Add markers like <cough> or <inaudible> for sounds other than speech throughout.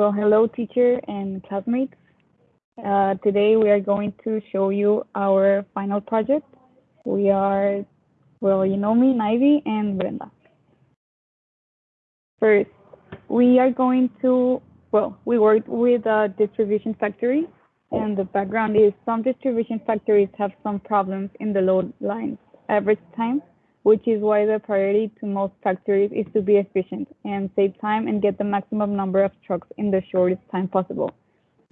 Well, hello, teacher and classmates. Uh, today we are going to show you our final project. We are, well, you know me, Nivy and Brenda. First, we are going to, well, we worked with a distribution factory and the background is some distribution factories have some problems in the load lines average time which is why the priority to most factories is to be efficient and save time and get the maximum number of trucks in the shortest time possible,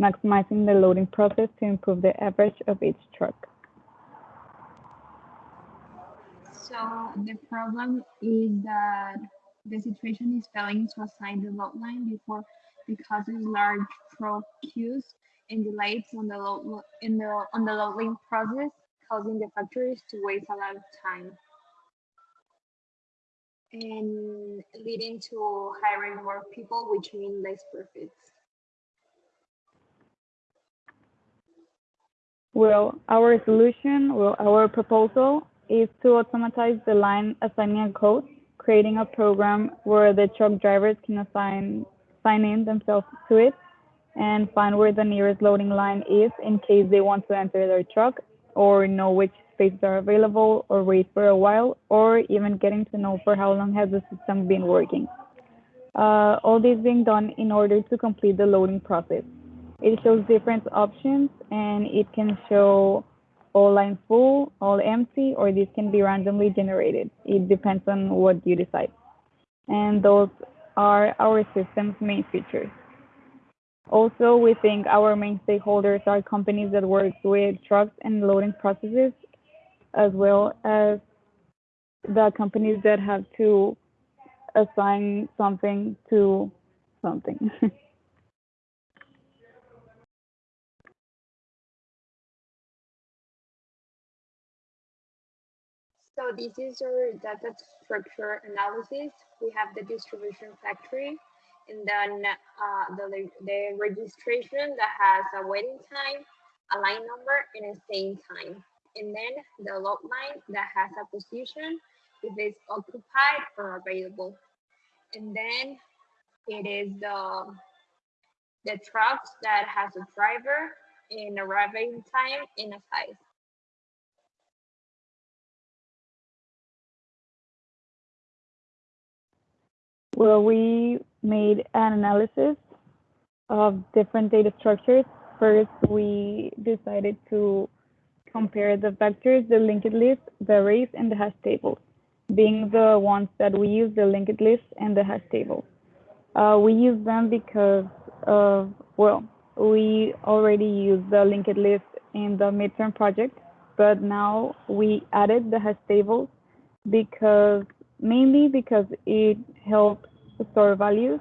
maximizing the loading process to improve the average of each truck. So the problem is that the situation is failing to assign the load line before because of large truck queues and delays on the load in the on the loading process, causing the factories to waste a lot of time and leading to hiring more people, which means less profits. Well, our solution, well, our proposal is to automatize the line assigning a code, creating a program where the truck drivers can assign sign in themselves to it and find where the nearest loading line is in case they want to enter their truck or know which spaces are available or wait for a while or even getting to know for how long has the system been working. Uh, all this being done in order to complete the loading process. It shows different options and it can show all line full, all empty, or this can be randomly generated. It depends on what you decide. And those are our system's main features. Also, we think our main stakeholders are companies that work with trucks and loading processes as well as the companies that have to assign something to something. <laughs> So this is our data structure analysis. We have the distribution factory and then uh, the, the registration that has a waiting time, a line number, and a staying time and then the load line that has a position if it's occupied or available. And then it is the, the trucks that has a driver in arriving time in a size. Well, we made an analysis of different data structures. First, we decided to compare the vectors, the linked list, the arrays, and the hash tables, being the ones that we use, the linked list and the hash table. Uh, we use them because well, we already use the linked list in the midterm project, but now we added the hash tables because, mainly because it helps store values,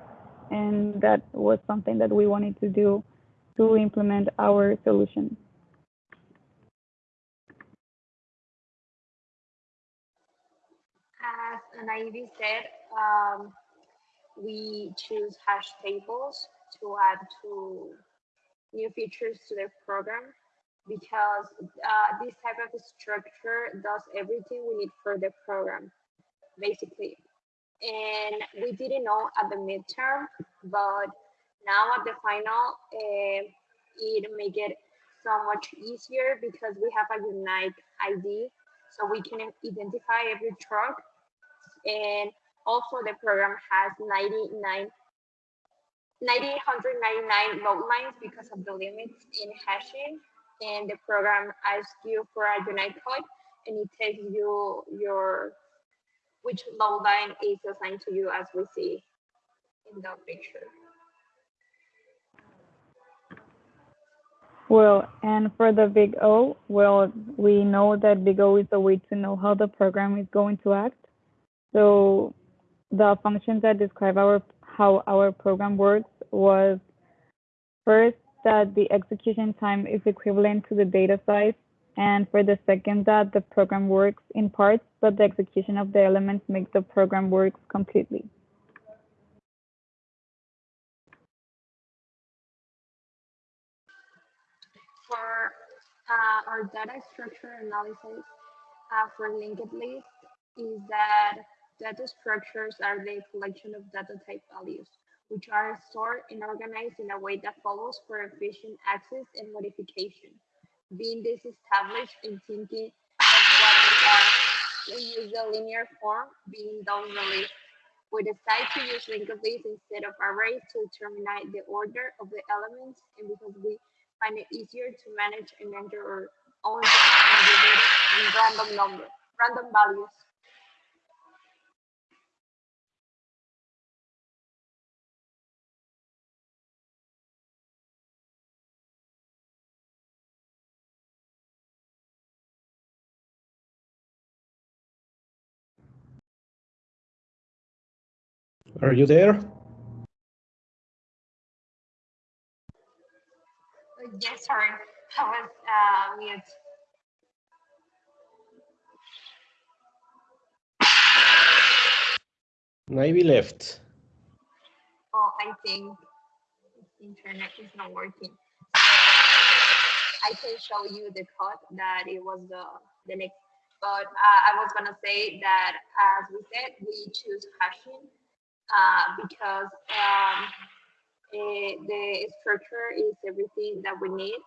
and that was something that we wanted to do to implement our solution. And Ivy said, um, we choose hash tables to add to new features to the program because uh, this type of structure does everything we need for the program, basically. And we didn't know at the midterm, but now at the final, uh, it make it so much easier because we have a unique ID, so we can identify every truck and also the program has 99 999 load lines because of the limits in hashing and the program asks you for a unique code and it tells you your which load line is assigned to you as we see in the picture. Well, and for the big O, well, we know that big O is a way to know how the program is going to act. So the functions that describe our how our program works was first that the execution time is equivalent to the data size, and for the second that the program works in parts, but the execution of the elements makes the program work completely. For uh, our data structure analysis uh, for linked list is that Data structures are the collection of data type values. which are stored and organized in a way that follows for efficient access and modification. Being this established and thinking of what we are, we use the linear form being done release. We decide to use linked lists instead of arrays to determine the order of the elements and because we find it easier to manage and enter our own random number, random values. Are you there? Yes, sorry, I was uh, mute. Maybe left. Oh, I think internet is not working. I can show you the code that it was the, the next, but uh, I was gonna say that as we said, we choose hashing uh, because um, eh, the structure is everything that we need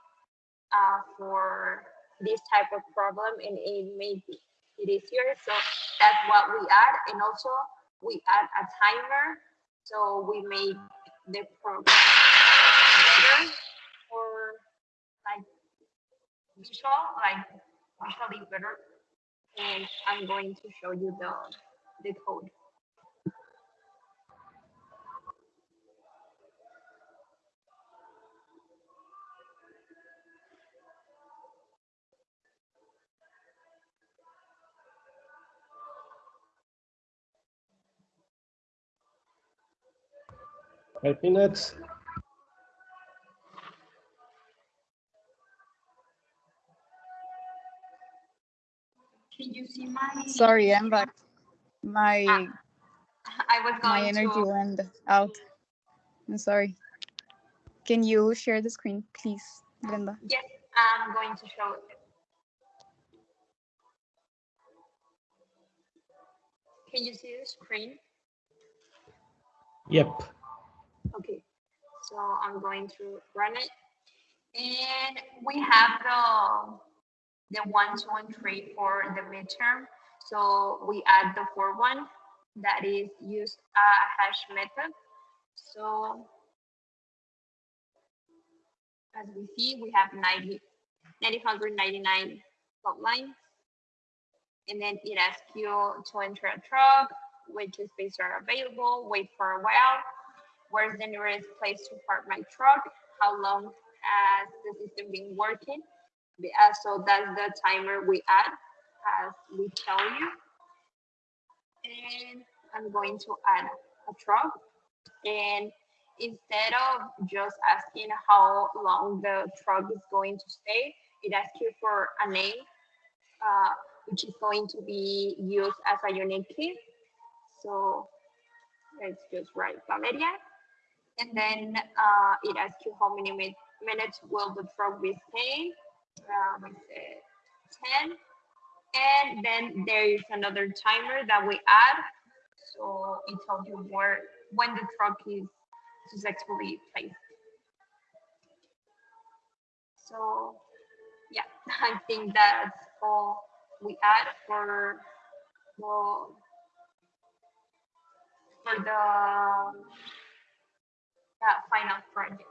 uh, for this type of problem and it made it easier. So that's what we add. And also we add a timer. So we make the program better for like visual, like visually better. And I'm going to show you the, the code. Five minutes. Can you see my? Sorry, I'm back. My Ah, I was going my energy to. went out. I'm sorry. Can you share the screen, please, Brenda? Yes, I'm going to show it. Can you see the screen? Yep. Okay, so I'm going to run it. And we have the, the one, two, and three for the midterm. So we add the fourth one that is use a hash method. So as we see, we have 90, 999 lines. And then it asks you to enter a truck, which spaces are available, wait for a while, where's the nearest place to park my truck, how long has the system been working. Uh, so that's the timer we add as we tell you. And I'm going to add a truck. And instead of just asking how long the truck is going to stay, it asks you for a name, uh, which is going to be used as a unique key. So let's just write Valeria. And then uh, it asks you how many minutes will the truck be staying. Um, I said 10. And then there is another timer that we add. So it tells you where when the truck is successfully placed. So yeah, <laughs> I think that's all we add for for, for the uh, final project.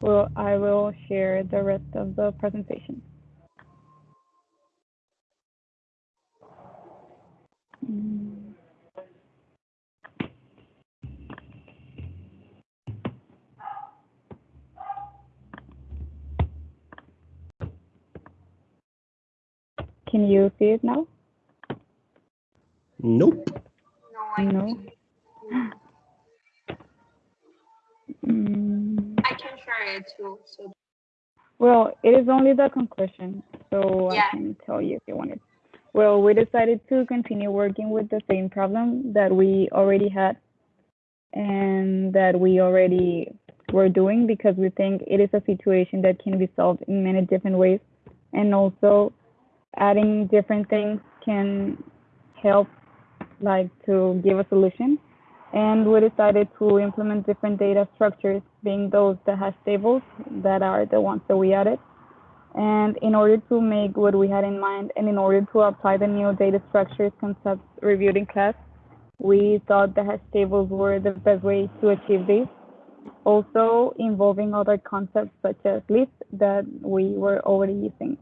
Well, I will share the rest of the presentation. Mm. Can you see it now? Nope. No. Mm. I can share it too. So Well, it is only the conclusion, so Yeah. I can tell you if you wanted. Well, we decided to continue working with the same problem that we already had and that we already were doing because we think it is a situation that can be solved in many different ways. And also adding different things can help like to give a solution. And we decided to implement different data structures, being those that hash tables that are the ones that we added. And in order to make what we had in mind and in order to apply the new data structures concepts reviewed in class, we thought the hash tables were the best way to achieve this. Also involving other concepts such as lists that we were already using.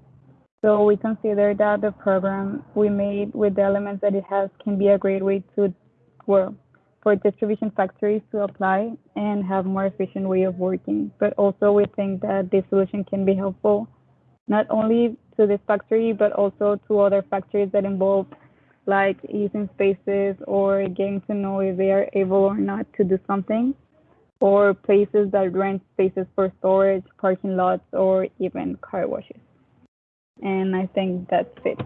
So we consider that the program we made with the elements that it has can be a great way to, well, for distribution factories to apply and have more efficient way of working. But also we think that this solution can be helpful not only to this factory, but also to other factories that involve like using spaces or getting to know if they are able or not to do something, or places that rent spaces for storage, parking lots, or even car washes. And I think that's it.